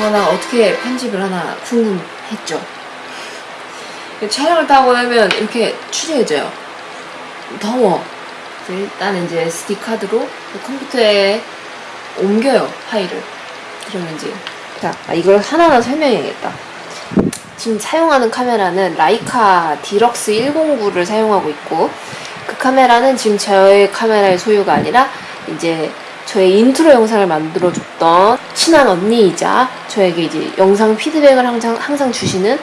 정하다가 어떻게 편집을 하나 궁금했죠. 촬영을 다 하고 나면 이렇게 추레해져요. 더워. 일단 이제 SD 카드로 컴퓨터에 옮겨요 파일을. 그러면 이제 자 아, 이걸 하나하나 설명해야겠다. 지금 사용하는 카메라는 라이카 D-Lux 109를 사용하고 있고 그 카메라는 지금 저의 카메라의 소유가 아니라 이제 저의 인트로 영상을 만들어줬던 친한 언니이자 저에게 이제 영상 피드백을 항상, 항상 주시는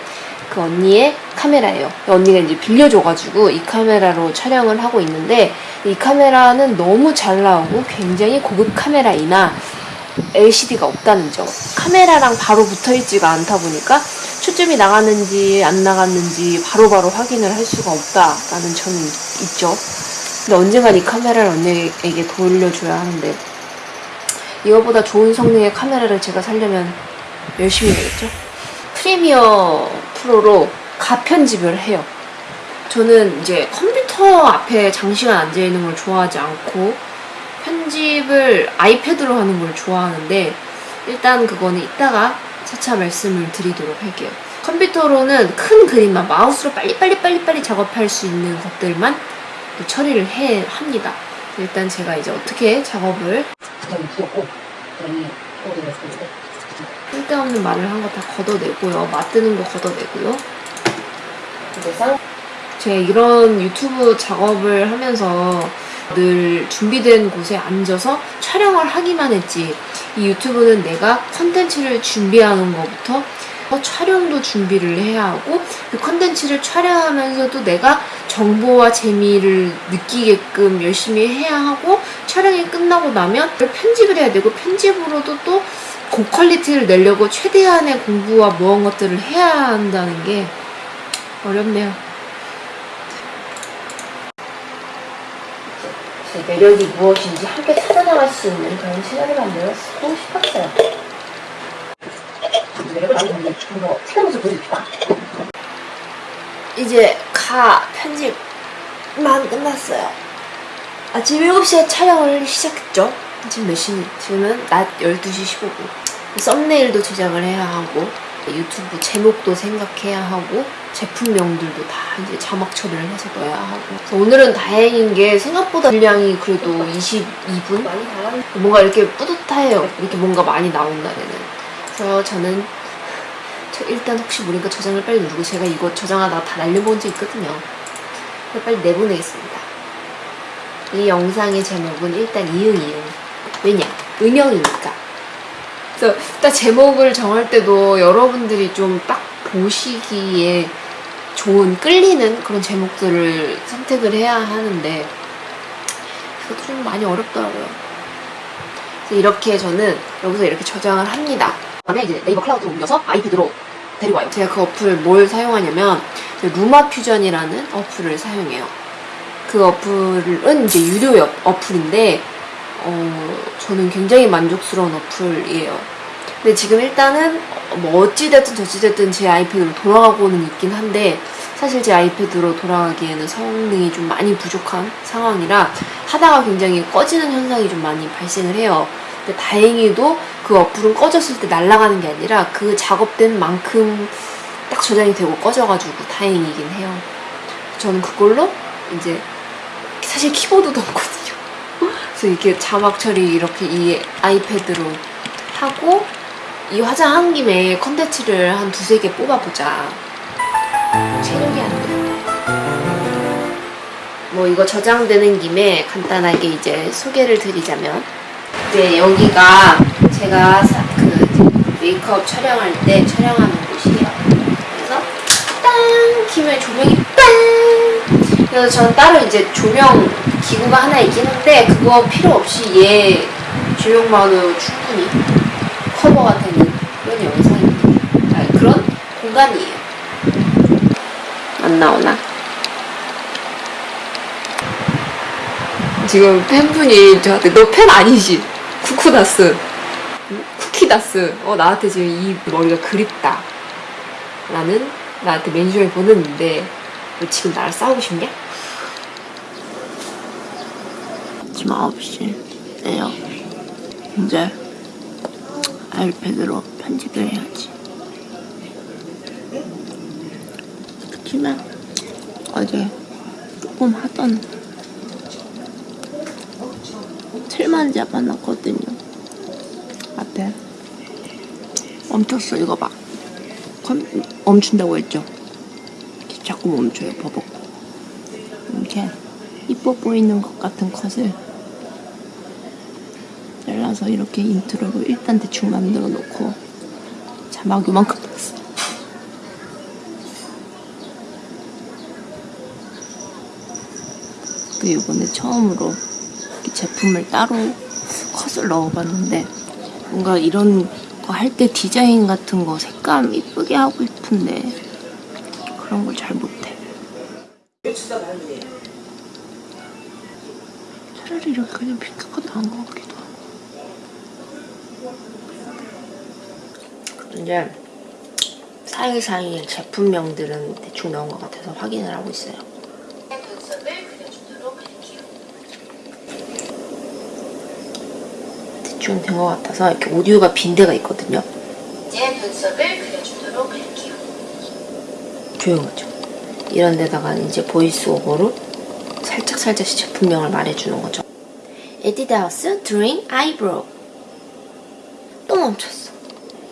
그 언니의 카메라예요. 언니가 이제 빌려줘가지고 이 카메라로 촬영을 하고 있는데 이 카메라는 너무 잘 나오고 굉장히 고급 카메라이나 LCD가 없다는 점. 카메라랑 바로 붙어 있지가 않다 보니까 초점이 나갔는지 안 나갔는지 바로바로 확인을 할 수가 없다라는 점이 있죠. 근데 언젠간 이 카메라를 언니에게 돌려줘야 하는데 이거보다 좋은 성능의 카메라를 제가 살려면 열심히 해야겠죠? 프리미어 프로로 가편집을 해요. 저는 이제 컴퓨터 앞에 장시간 앉아있는 걸 좋아하지 않고 편집을 아이패드로 하는 걸 좋아하는데 일단 그거는 이따가 차차 말씀을 드리도록 할게요. 컴퓨터로는 큰 그림만 마우스로 빨리빨리 빨리빨리 작업할 수 있는 것들만 처리를 해 합니다. 일단 제가 이제 어떻게 작업을 부담이 귀엽고 포도를 했을 때 쓸데없는 말을 한 거 다 걷어내고요. 맞드는 거 걷어내고요. 이제 쌍 제가 이런 유튜브 작업을 하면서 늘 준비된 곳에 앉아서 촬영을 하기만 했지 이 유튜브는 내가 컨텐츠를 준비하는 것부터 촬영도 준비를 해야 하고 그 컨텐츠를 촬영하면서도 내가 정보와 재미를 느끼게끔 열심히 해야 하고 촬영이 끝나고 나면 편집을 해야 되고 편집으로도 또 고quality를 내려고 최대한의 공부와 무언 것들을 해야 한다는 게 어렵네요. 제 매력이 무엇인지 함께 찾아나갈 수 있는 그런 시간을 만들었고 싶었어요. 매력을 많이 모습 보여줍시다. 이제 가 편집만 끝났어요. 아침 7시에 촬영을 시작했죠. 지금 몇 시? 지금은 낮 12시 15분. 썸네일도 제작을 해야 하고 유튜브 제목도 생각해야 하고 제품명들도 다 이제 자막 처리를 해서 넣어야 하고 오늘은 다행인 게 생각보다 분량이 그래도 22분? 많이 달라는 뭔가 이렇게 뿌듯해요. 이렇게 뭔가 많이 나온 날에는. 그래서 저는 저 일단 혹시 모르니까 저장을 빨리 누르고 제가 이거 저장하다가 다 날려본 적 있거든요. 빨리 내보내겠습니다. 이 영상의 제목은 일단 이응 이응. 왜냐? 은영이니까. 그래서 딱 제목을 정할 때도 여러분들이 좀 딱 보시기에 좋은 끌리는 그런 제목들을 선택을 해야 하는데 그것도 좀 많이 어렵더라고요. 그래서 이렇게 저는 여기서 이렇게 저장을 합니다. 다음에 이제 네이버 클라우드로 옮겨서 아이패드로 데리고 와요. 제가 그 어플을 뭘 사용하냐면 루마 퓨전이라는 어플을 사용해요. 그 어플은 이제 유료 어- 어플인데 어, 저는 굉장히 만족스러운 어플이에요. 근데 지금 일단은 뭐 어찌됐든 저찌됐든 제 아이패드로 돌아가고는 있긴 한데 사실 제 아이패드로 돌아가기에는 성능이 좀 많이 부족한 상황이라 하다가 굉장히 꺼지는 현상이 좀 많이 발생을 해요. 근데 다행히도 그 어플은 꺼졌을 때 날아가는 게 아니라 그 작업된 만큼 딱 저장이 되고 꺼져가지고 다행이긴 해요. 저는 그걸로 이제 사실 키보드도 없거든요. 그래서 이렇게 자막 처리 이렇게 이 아이패드로 하고 이 화장한 김에 컨텐츠를 한 두세 개 뽑아보자. 체력이 안 돼. 뭐 이거 저장되는 김에 간단하게 이제 소개를 드리자면 이제 여기가 제가 사- 그 메이크업 촬영할 때 촬영하는 곳이에요. 그래서 땅 키면 조명이 빵 그래서 저는 따로 이제 조명 기구가 하나 있긴 한데 그거 필요 없이 얘 조명만으로 충분히 커버가 되는 그런 영상입니다. 아, 그런 공간이에요. 안 나오나? 지금 팬분이 저한테 너 팬 아니지? 쿠쿠다스 응? 쿠키다스 어 나한테 지금 이 머리가 그립다 라는 나한테 멘션을 보냈는데 너 지금 나랑 싸우고 싶냐? 지금 9시예요 이제 아이패드로 편집을 해야지. 그렇지만 어제 조금 하던 틀만 잡아놨거든요. 앞에 멈췄어 이거 봐. 컴- 멈춘다고 했죠. 자꾸 멈춰요 버벅. 이렇게 이뻐 보이는 것 같은 컷을 잘라서 이렇게 intro로 일단 대충 만들어 놓고 자막 요만큼 넣었어. 그 이번에 처음으로 이렇게 제품을 따로 컷을 넣어봤는데 뭔가 이런 거 할 때 디자인 같은 거 색감 이쁘게 하고 싶은데 그런 걸 잘 못해. 차라리 이렇게 그냥 핑크컷 나은 것 같기도 하고. 이제 사이사이 제품명들은 대충 나온 것 같아서 확인을 하고 있어요. 눈썹을 그려주도록 할게요. 대충 된것 같아서 이렇게 오디오가 빈 데가 있거든요. 이제 눈썹을 그려주도록 할게요. 조용하죠. 이런 데다가 이제 voice over로 살짝 살짝씩 제품명을 말해주는 거죠. 에뛰드하우스 drawing eyebrow 또 멈췄어.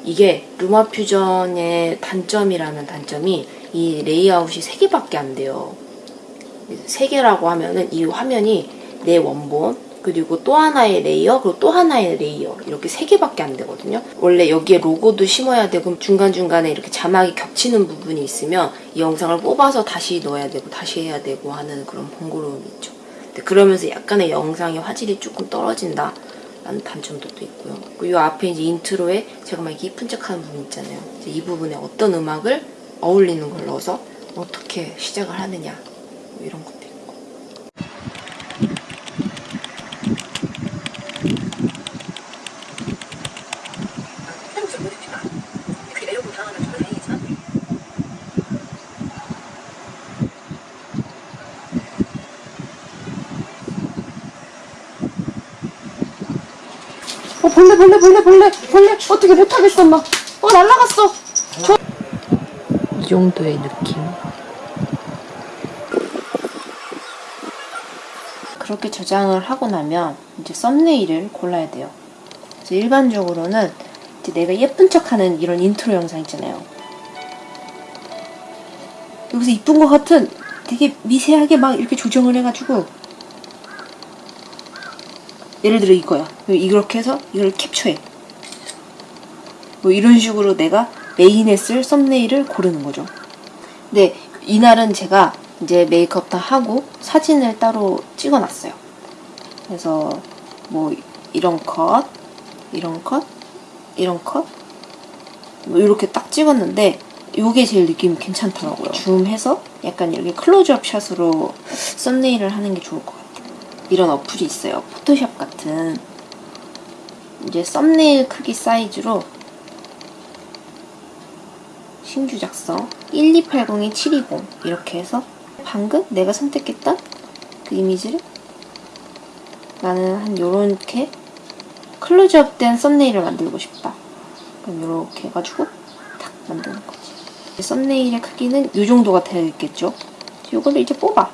이게 LumaFusion의 단점이라는 단점이 이 레이아웃이 3개밖에 안 돼요. 3개라고 하면은 이 화면이 내 원본 그리고 또 하나의 layer 그리고 또 하나의 layer 이렇게 3개밖에 안 되거든요. 원래 여기에 로고도 심어야 되고 중간중간에 이렇게 자막이 겹치는 부분이 있으면 이 영상을 뽑아서 다시 넣어야 되고 다시 해야 되고 하는 그런 번거로움이 있죠. 그러면서 약간의 영상의 화질이 조금 떨어진다. 라는 단점도 또 있고요. 그리고 이 앞에 이제 인트로에 제가 막 이쁜 척 하는 부분 있잖아요. 이 부분에 어떤 음악을 어울리는 걸 넣어서 어떻게 시작을 하느냐 뭐 이런 것도 있고. 어 벌레 벌레 벌레 벌레 벌레 어떻게 못하겠어 엄마. 어 날라갔어. 이 정도의 느낌. 그렇게 저장을 하고 나면 이제 썸네일을 골라야 돼요. 그래서 일반적으로는 이제 내가 예쁜 척하는 이런 인트로 영상 있잖아요. 여기서 이쁜 것 같은 되게 미세하게 막 이렇게 조정을 해가지고 예를 들어 이거야. 이렇게 해서 이걸 캡처해. 뭐 이런 식으로 내가 메인에 쓸 썸네일을 고르는 거죠. 근데 이날은 제가 이제 메이크업 다 하고 사진을 따로 찍어놨어요. 그래서 뭐 이런 컷, 이런 컷, 이런 컷, 뭐 이렇게 딱 찍었는데 이게 제일 느낌이 괜찮더라고요. 줌해서 약간 이렇게 클로즈업 샷으로 썸네일을 하는 게 좋을 것 같아요. 이런 어플이 있어요. 포토샵 같은 이제 썸네일 크기 사이즈로 신규 작성 12802 720 이렇게 해서 방금 내가 선택했던 그 이미지를 나는 한 요렇게 클로즈업 된 썸네일을 만들고 싶다. 그럼 요렇게 해가지고 탁 만드는 거지. 썸네일의 크기는 이 정도가 되겠죠. 이거를 이제 뽑아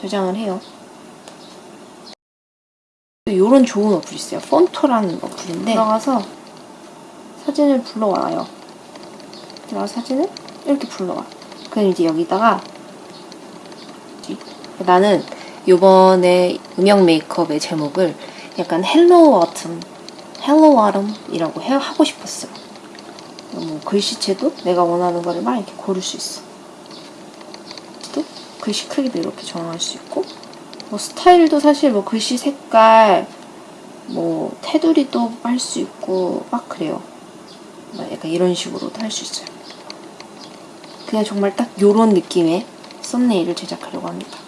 저장을 해요. 요런 좋은 어플이 있어요. 폰토라는 어플인데 들어가서 사진을 불러와요. 들어가 사진을 이렇게 불러와. 그럼 이제 여기다가 나는 요번에 음영 메이크업의 제목을 약간 Hello Autumn, Hello Autumn이라고 해 하고 싶었어요. 뭐 글씨체도 내가 원하는 거를 막 이렇게 고를 수 있어. 또 글씨 크기도 이렇게 정할 수 있고 뭐 스타일도 사실 뭐 글씨 색깔 뭐 테두리도 할 수 있고 막 그래요. 막 약간 이런 식으로도 할 수 있어요. 그냥 정말 딱 요런 느낌의 썸네일을 제작하려고 합니다.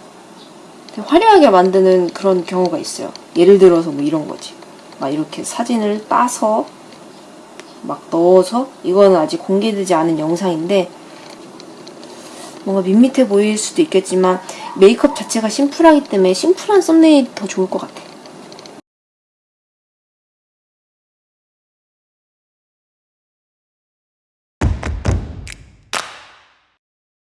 화려하게 만드는 그런 경우가 있어요. 예를 들어서 뭐 이런 거지. 막 이렇게 사진을 따서 막 넣어서 이거는 아직 공개되지 않은 영상인데 뭔가 밋밋해 보일 수도 있겠지만 메이크업 자체가 심플하기 때문에 심플한 썸네일이 더 좋을 것 같아요.